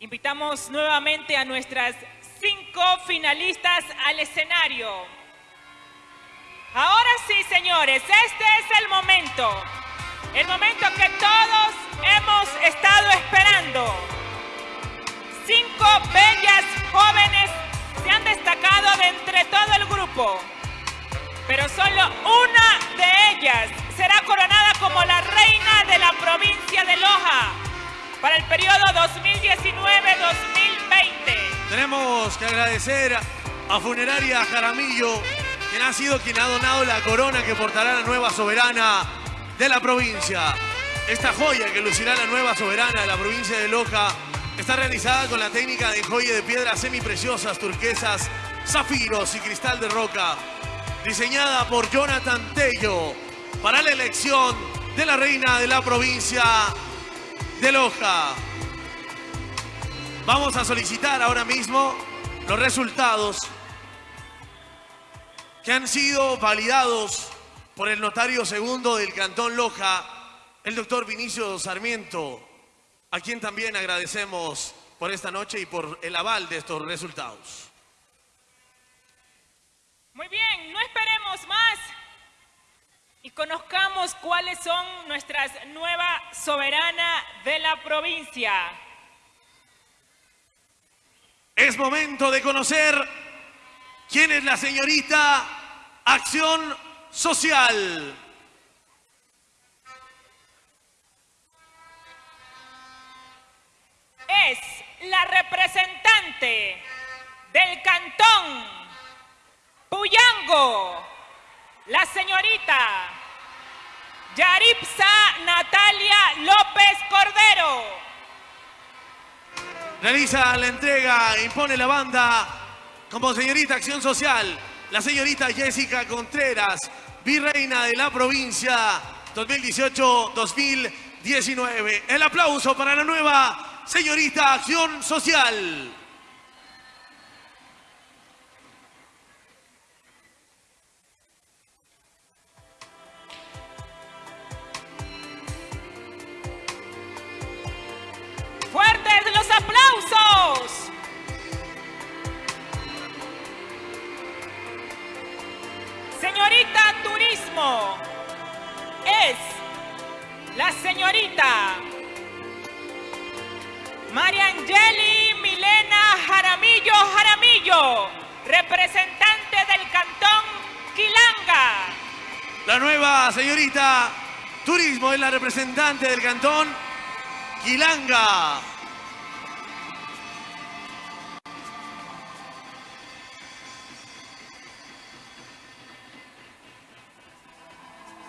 Invitamos nuevamente a nuestras cinco finalistas al escenario. Ahora sí, señores, este es el momento. El momento que todos hemos estado esperando. Cinco bellas jóvenes se han destacado de entre todo el grupo. Pero solo una de ellas será coronada como la reina de la provincia de Loja para el periodo 2019-2020. Tenemos que agradecer a Funeraria Jaramillo, quien ha sido quien ha donado la corona que portará la nueva soberana de la provincia. Esta joya que lucirá la nueva soberana de la provincia de Loja está realizada con la técnica de joya de piedras semipreciosas, turquesas, zafiros y cristal de roca. Diseñada por Jonathan Tello para la elección de la reina de la provincia de Loja. Vamos a solicitar ahora mismo los resultados que han sido validados por el notario segundo del Cantón Loja, el doctor Vinicio Sarmiento, a quien también agradecemos por esta noche y por el aval de estos resultados. Muy bien, y conozcamos cuáles son nuestras nueva soberana de la provincia. Es momento de conocer quién es la señorita Acción Social. Es la representante del cantón Puyango, la señorita Yaripsa Natalia López Cordero. Realiza la entrega, impone la banda como señorita Acción Social, la señorita Jessica Contreras, virreina de la provincia 2018-2019. El aplauso para la nueva señorita Acción Social. Aplausos! Señorita Turismo es la señorita Mariangeli Milena Jaramillo Jaramillo, representante del cantón Quilanga. La nueva señorita Turismo es la representante del cantón Quilanga.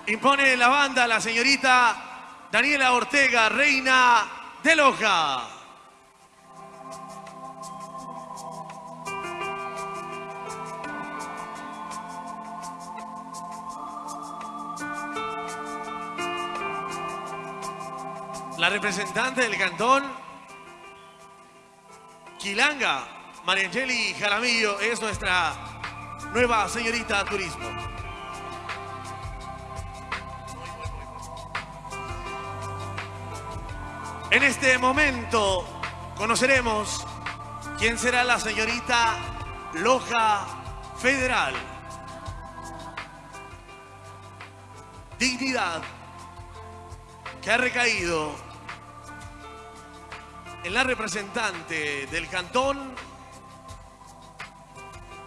Impone la banda la señorita Daniela Ortega, reina de Loja. La representante del cantón Quilanga, Mariangeli Jaramillo, es nuestra nueva señorita turismo. En este momento conoceremos quién será la señorita Loja Federal. Dignidad que ha recaído en la representante del cantón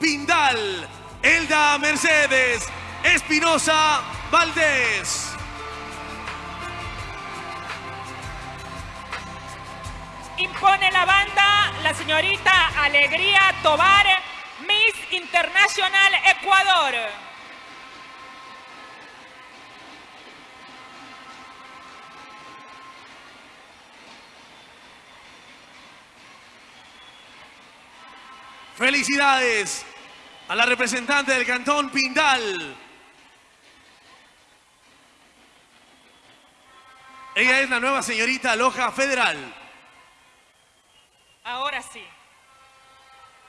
Pindal, Elda Mercedes Espinosa Valdés. Impone la banda la señorita Alegría Tobar, Miss Internacional Ecuador. Felicidades a la representante del cantón Pindal. Ella es la nueva señorita Loja Federal. Ahora sí.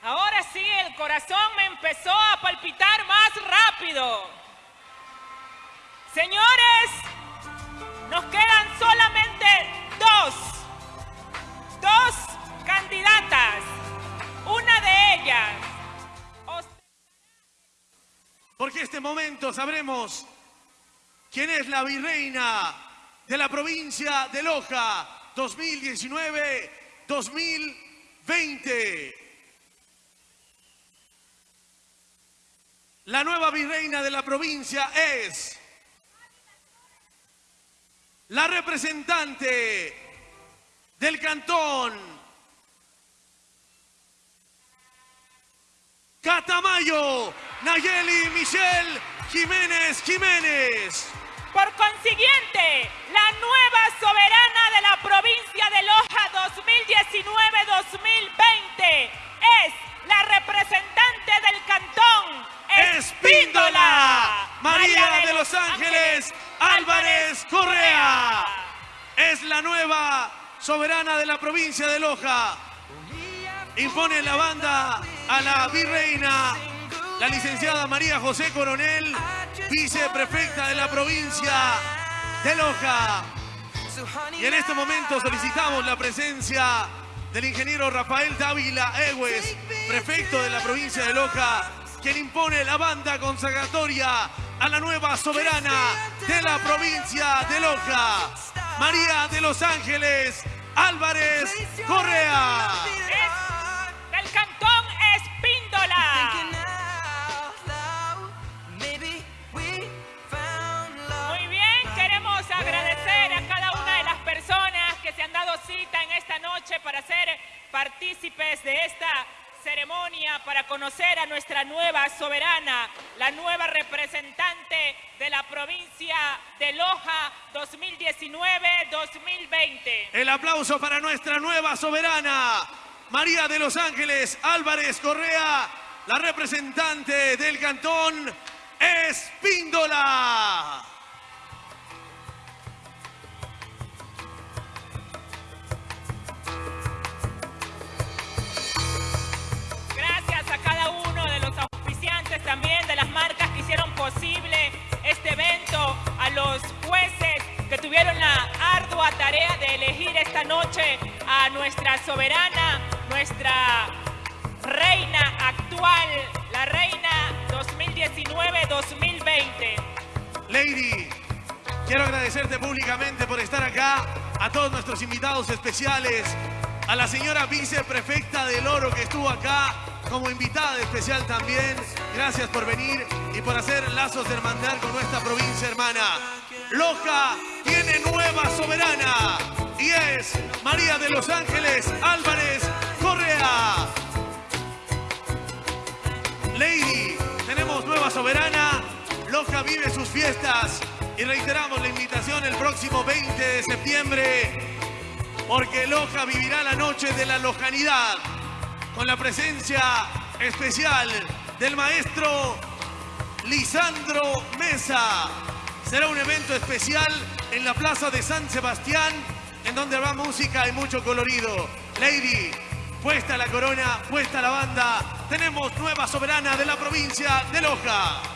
Ahora sí, el corazón me empezó a palpitar más rápido. Señores, nos quedan solamente dos, dos candidatas. Una de ellas. Porque este momento sabremos quién es la virreina de la provincia de Loja 2019-2020. La nueva virreina de la provincia es la representante del cantón Catamayo, Nayeli Michelle Jiménez Jiménez. Los Ángeles Álvarez Correa. Es la nueva soberana de la provincia de Loja. Impone la banda a la virreina, la licenciada María José Coronel, viceprefecta de la provincia de Loja. Y en este momento solicitamos la presencia del ingeniero Rafael Dávila Egues, prefecto de la provincia de Loja, quien impone la banda consagratoria a la nueva soberana de la provincia de Loja, María de los Ángeles Álvarez Correa. Del cantón Espíndola. Muy bien, queremos agradecer a cada una de las personas que se han dado cita en esta noche para ser partícipes de esta ceremonia para conocer a nuestra nueva soberana, la nueva representante de la provincia de Loja 2019-2020. El aplauso para nuestra nueva soberana, María de los Ángeles Álvarez Correa, la representante del cantón Espíndola. Soberana, nuestra reina actual, la reina 2019-2020. Lady, quiero agradecerte públicamente por estar acá, a todos nuestros invitados especiales, a la señora viceprefecta del Oro que estuvo acá como invitada especial también. Gracias por venir y por hacer lazos de hermandad con nuestra provincia hermana. Loja tiene nueva soberana y es María de los Ángeles Álvarez Correa. Lady, tenemos nueva soberana. Loja vive sus fiestas y reiteramos la invitación el próximo 20 de septiembre porque Loja vivirá la noche de la lojanidad con la presencia especial del maestro Lisandro Mesa. Será un evento especial en la plaza de San Sebastián donde habrá música y mucho colorido. Lady, puesta la corona, puesta la banda, tenemos nueva soberana de la provincia de Loja.